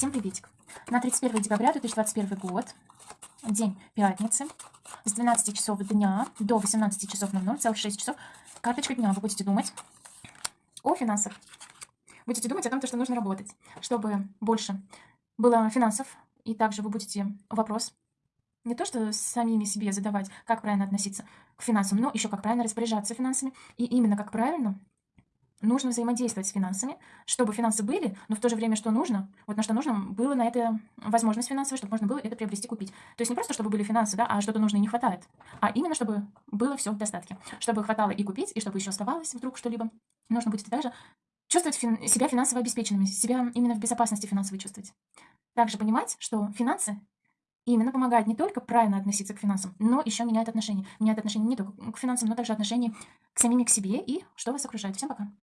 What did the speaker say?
Всем приветик. На 31 декабря 2021 год, день пятницы, с 12 часов дня до 18 часов 00, целых 6 часов, карточка дня. Вы будете думать о финансах. Будете думать о том, что нужно работать, чтобы больше было финансов. И также вы будете вопрос не то, что самими себе задавать, как правильно относиться к финансам, но еще как правильно распоряжаться финансами. И именно как правильно нужно взаимодействовать с финансами, чтобы финансы были, но в то же время, что нужно, вот на что нужно, было на это возможность финансовая, чтобы можно было это приобрести, купить. То есть не просто, чтобы были финансы, да, а что-то нужно и не хватает, а именно, чтобы было все в достатке, чтобы хватало и купить, и чтобы еще оставалось вдруг что-либо. Нужно будет также чувствовать фин себя финансово обеспеченными, себя именно в безопасности финансовой чувствовать. Также понимать, что финансы именно помогают не только правильно относиться к финансам, но еще меняют отношения. Меняют отношения не только к финансам, но также отношения к самим к себе и что вас окружает. Всем пока.